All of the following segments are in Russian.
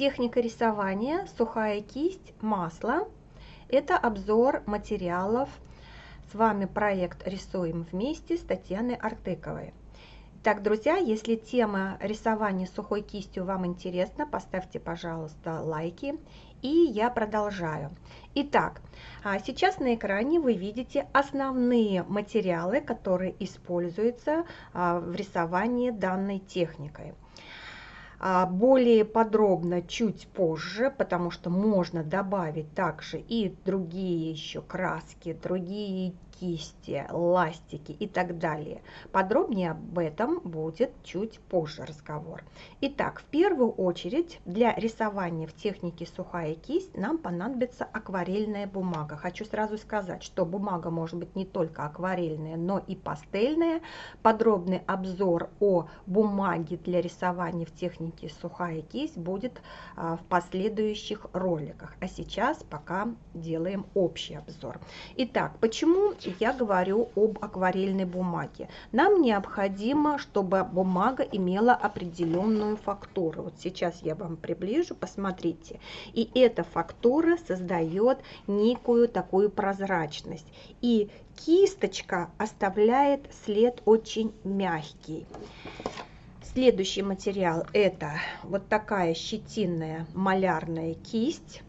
Техника рисования, сухая кисть, масло. Это обзор материалов. С вами проект «Рисуем вместе» с Татьяной Артыковой. Так, друзья, если тема рисования сухой кистью вам интересна, поставьте, пожалуйста, лайки. И я продолжаю. Итак, а сейчас на экране вы видите основные материалы, которые используются а, в рисовании данной техникой. А, более подробно чуть позже, потому что можно добавить также и другие еще краски, другие кисти, ластики и так далее. Подробнее об этом будет чуть позже разговор. Итак, в первую очередь для рисования в технике сухая кисть нам понадобится акварельная бумага. Хочу сразу сказать, что бумага может быть не только акварельная, но и пастельная. Подробный обзор о бумаге для рисования в технике сухая кисть будет а, в последующих роликах. А сейчас пока делаем общий обзор. Итак, почему я говорю об акварельной бумаге. Нам необходимо, чтобы бумага имела определенную фактуру. Вот сейчас я вам приближу, посмотрите. И эта фактура создает некую такую прозрачность. И кисточка оставляет след очень мягкий. Следующий материал это вот такая щетинная малярная кисть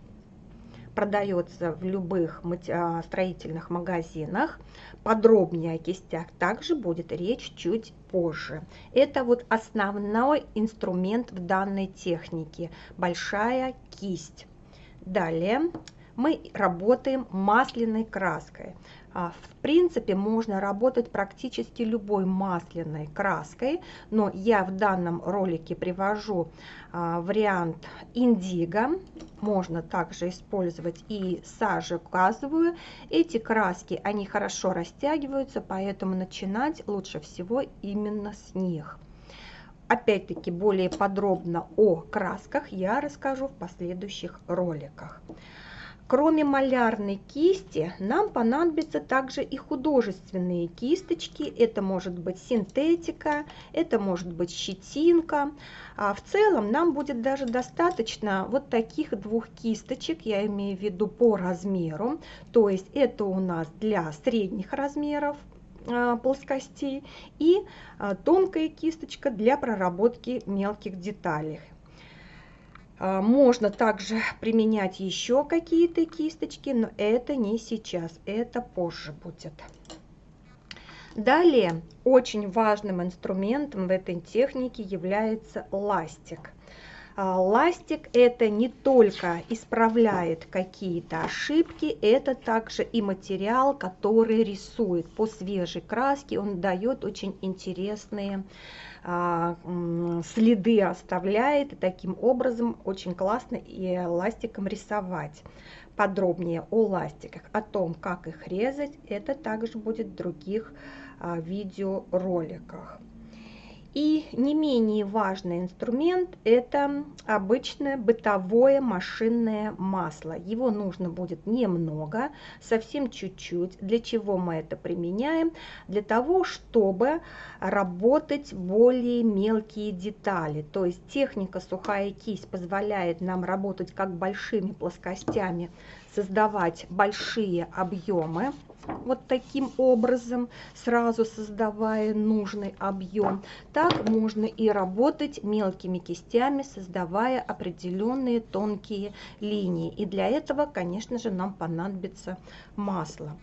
продается в любых а, строительных магазинах. Подробнее о кистях также будет речь чуть позже. Это вот основной инструмент в данной технике. Большая кисть. Далее мы работаем масляной краской. А, в принципе, можно работать практически любой масляной краской, но я в данном ролике привожу а, вариант индиго. Можно также использовать и сажу газовую. Эти краски, они хорошо растягиваются, поэтому начинать лучше всего именно с них. Опять-таки, более подробно о красках я расскажу в последующих роликах. Кроме малярной кисти, нам понадобятся также и художественные кисточки. Это может быть синтетика, это может быть щетинка. А в целом нам будет даже достаточно вот таких двух кисточек, я имею в виду по размеру. То есть это у нас для средних размеров а, плоскостей и а, тонкая кисточка для проработки мелких деталей. А, можно также применять еще какие-то кисточки, но это не сейчас, это позже будет. Далее, очень важным инструментом в этой технике является ластик. А, ластик это не только исправляет какие-то ошибки, это также и материал, который рисует по свежей краске, он дает очень интересные а, следы оставляет. И таким образом очень классно и ластиком рисовать. Подробнее о ластиках, о том, как их резать, это также будет в других а, видеороликах. И не менее важный инструмент – это обычное бытовое машинное масло. Его нужно будет немного, совсем чуть-чуть. Для чего мы это применяем? Для того, чтобы работать более мелкие детали. То есть техника сухая кисть позволяет нам работать как большими плоскостями, создавать большие объемы вот таким образом, сразу создавая нужный объем. Так можно и работать мелкими кистями, создавая определенные тонкие линии. И для этого, конечно же, нам понадобится масло.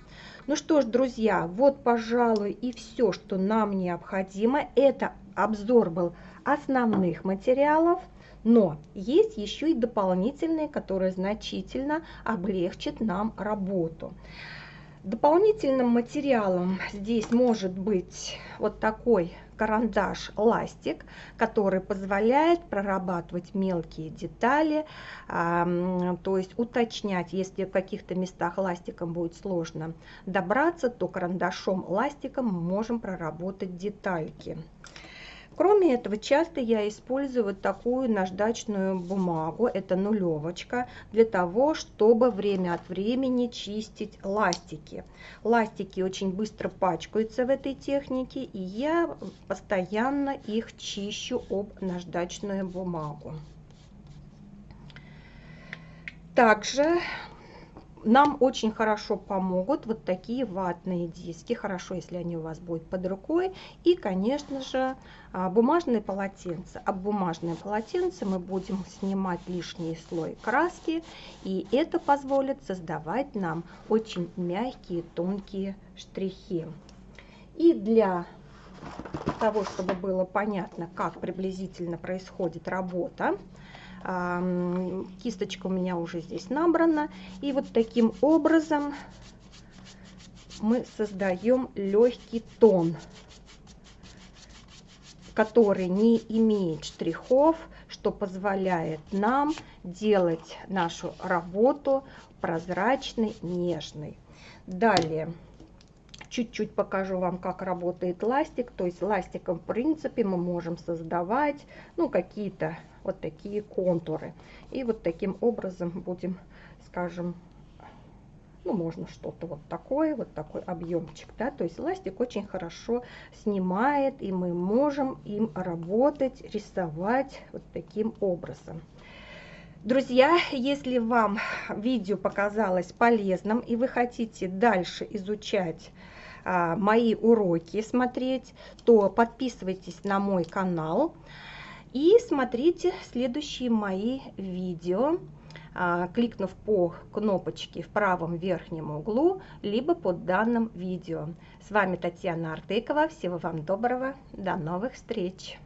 Ну что ж, друзья, вот, пожалуй, и все, что нам необходимо. Это обзор был основных материалов. Но есть еще и дополнительные, которые значительно облегчат нам работу. Дополнительным материалом здесь может быть вот такой карандаш ластик, который позволяет прорабатывать мелкие детали, то есть уточнять, если в каких-то местах ластиком будет сложно добраться, то карандашом ластиком мы можем проработать детальки. Кроме этого, часто я использую вот такую наждачную бумагу, это нулевочка, для того, чтобы время от времени чистить ластики. Ластики очень быстро пачкаются в этой технике, и я постоянно их чищу об наждачную бумагу. Также нам очень хорошо помогут вот такие ватные диски. Хорошо, если они у вас будут под рукой. И, конечно же, а, бумажные полотенца. Об бумажное полотенце мы будем снимать лишний слой краски. И это позволит создавать нам очень мягкие, тонкие штрихи. И для того, чтобы было понятно, как приблизительно происходит работа, Кисточка у меня уже здесь набрана. И вот таким образом мы создаем легкий тон, который не имеет штрихов, что позволяет нам делать нашу работу прозрачной, нежной. Далее чуть-чуть покажу вам, как работает ластик. То есть ластиком, в принципе, мы можем создавать ну, какие-то вот такие контуры. И вот таким образом будем, скажем, ну, можно что-то вот такое, вот такой объемчик, да, то есть ластик очень хорошо снимает, и мы можем им работать, рисовать вот таким образом. Друзья, если вам видео показалось полезным и вы хотите дальше изучать мои уроки, смотреть, то подписывайтесь на мой канал. И смотрите следующие мои видео, а, кликнув по кнопочке в правом верхнем углу, либо под данным видео. С вами Татьяна Артыкова. Всего вам доброго. До новых встреч!